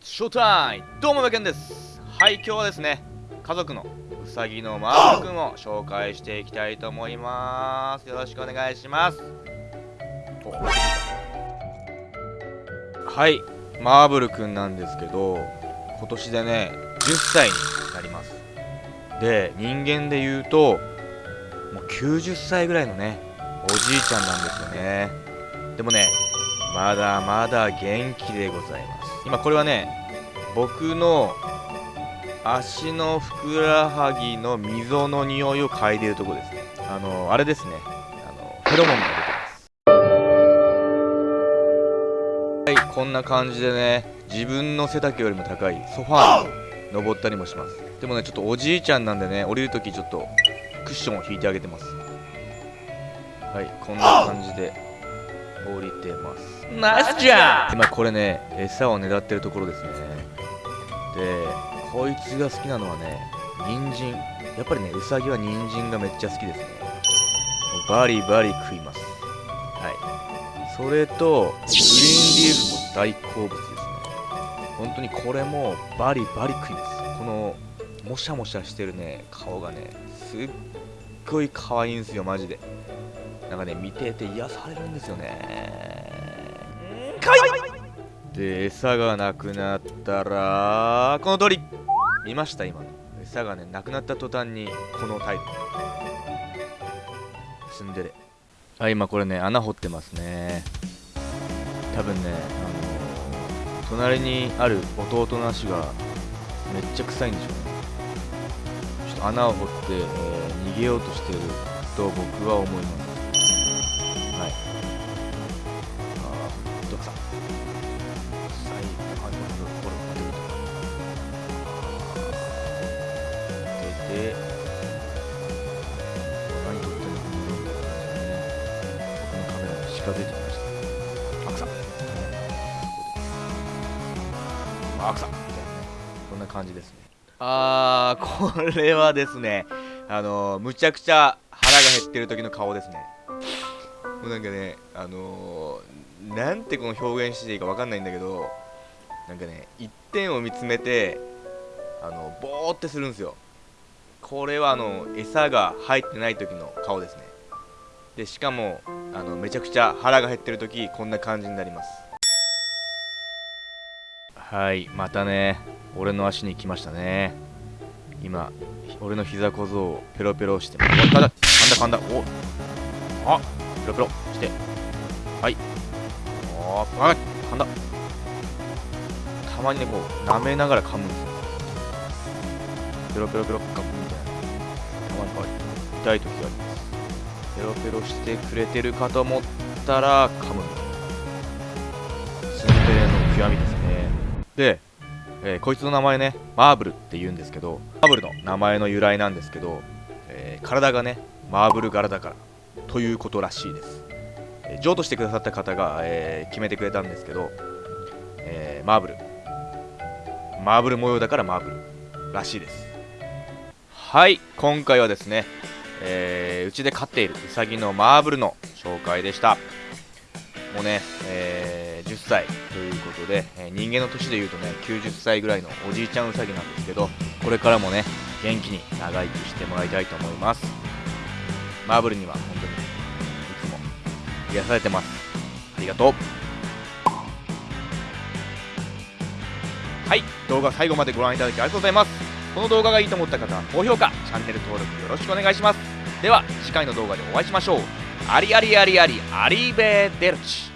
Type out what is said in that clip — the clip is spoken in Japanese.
ショータイムどうもバケンです。はい今日はですね家族のうさぎのマーブルくんを紹介していきたいと思います。よろしくお願いします。はいマーブルくんなんですけど今年でね10歳になります。で人間で言うともう90歳ぐらいのねおじいちゃんなんですよね。でもねまだまだ元気でございます。今これはね僕の足のふくらはぎの溝の匂いを嗅いでるとこですね。あのあれですね。あのフェロモンが出てます。はいこんな感じでね自分の背丈よりも高いソファーに登ったりもします。でもねちょっとおじいちゃんなんでね降りるときちょっとクッションを引いてあげてます。はいこんな感じで。降りてます。ナイスじゃん今これね餌を狙ってるところですね。でこいつが好きなのはね人参。やっぱりねウサギは人参がめっちゃ好きですね。バリバリ食います。はい。それとグリーンリーフも大好物ですね。本当にこれもバリバリ食います。このもしゃもしゃしてるね顔がねすっごい可愛いんですよマジでなんかね見てて癒されるんですよね。かい。で餌がなくなったらこの通り。見ました今の。餌がねなくなった途端にこのタイプ。ツンデレあ今これね穴掘ってますね。多分ねあの隣にある弟の足がめっちゃ臭いんでしょうね。ちょっと穴を掘って、えー逃げようとしてると僕は思いますはい。あーどくさ最後のところまで出て何撮ってんのか僕のカメラに近づいてきましたアクサアクサみたいなねこん。な感じですねあーこれはですねあのー、むちゃくちゃ腹が減ってる時の顔ですねもうなんかねあのー、なんてこの表現していいかわかんないんだけどなんかね一点を見つめてあのボーってするんですよ。これはあの餌が入ってない時の顔ですね。でしかもあのめちゃくちゃ腹が減ってる時こんな感じになります。はいまたね俺の足に来ましたね。今俺の膝小僧をペロペロしてお噛んだ噛んだ噛んだおあペロペロしてはい。おーあ噛んだ。たまにねこう舐めながら噛むんですよ。ペロペロペロ噛むみたいな。たまにこう痛い時があります。ペロペロしてくれてるかと思ったら噛む。ツンデレの極みですね。でえーこいつの名前ねマーブルって言うんですけどマーブルの名前の由来なんですけど、えー体がねマーブル柄だからということらしいです、譲渡してくださった方が、えー決めてくれたんですけど、えーマーブル。マーブル模様だからマーブルらしいです。はい今回はですねえーうちで飼っているウサギのマーブルの紹介でした。もうね、えー10歳ということで、えー人間の年でいうとね90歳ぐらいのおじいちゃんウサギなんですけどこれからもね元気に長生きしてもらいたいと思います。マーブルには本当に癒されてます。ありがとう。はい。動画最後までご覧いただきありがとうございます。この動画がいいと思った方は高評価チャンネル登録よろしくお願いします。では次回の動画でお会いしましょう。ありありありありアリベーデルチ。